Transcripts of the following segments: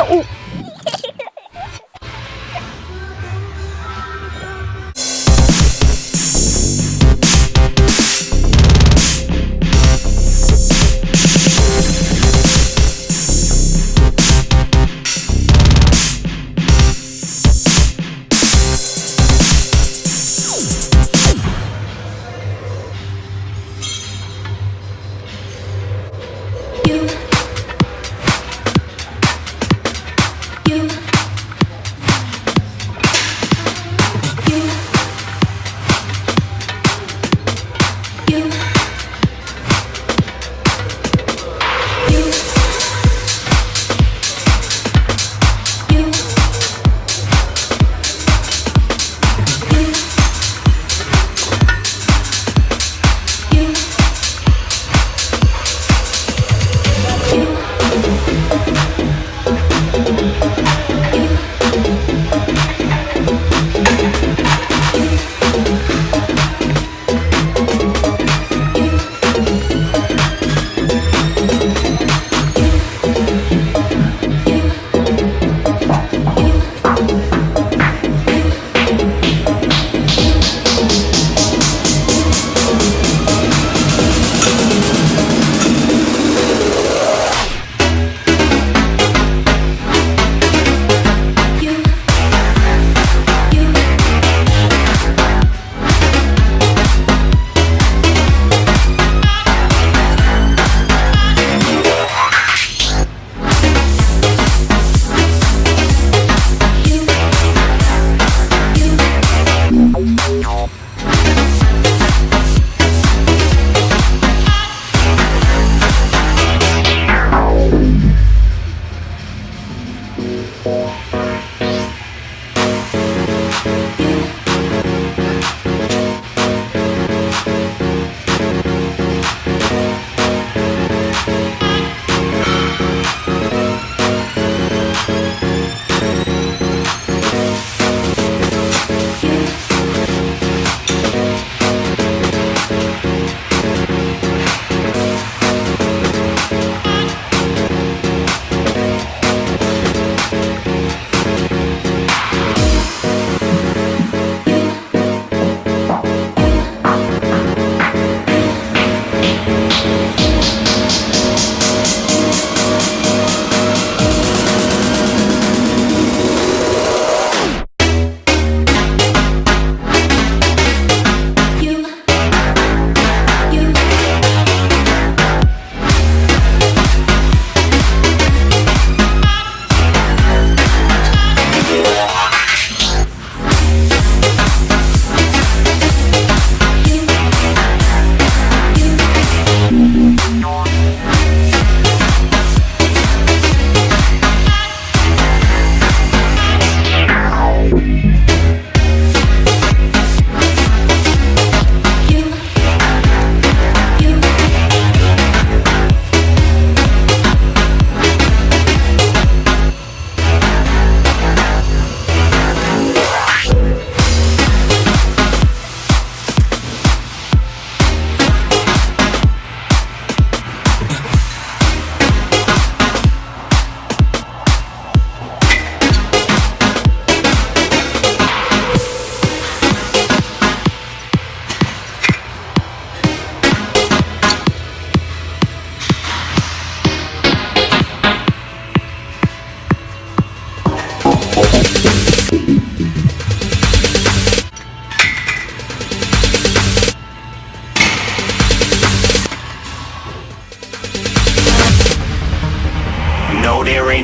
Então, o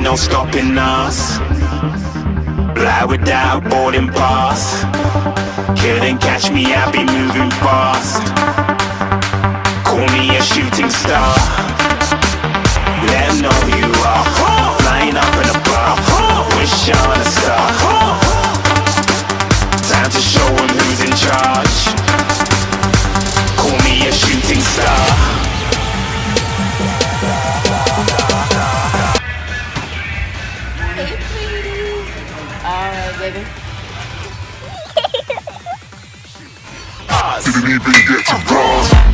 No, stopping us. Fly without boarding pass. Couldn't catch me, I'll be moving fast. Call me a shooting star. Let 'em know who you are. Flying up in a bar. Wish on All right, baby. Didn't even get to cross.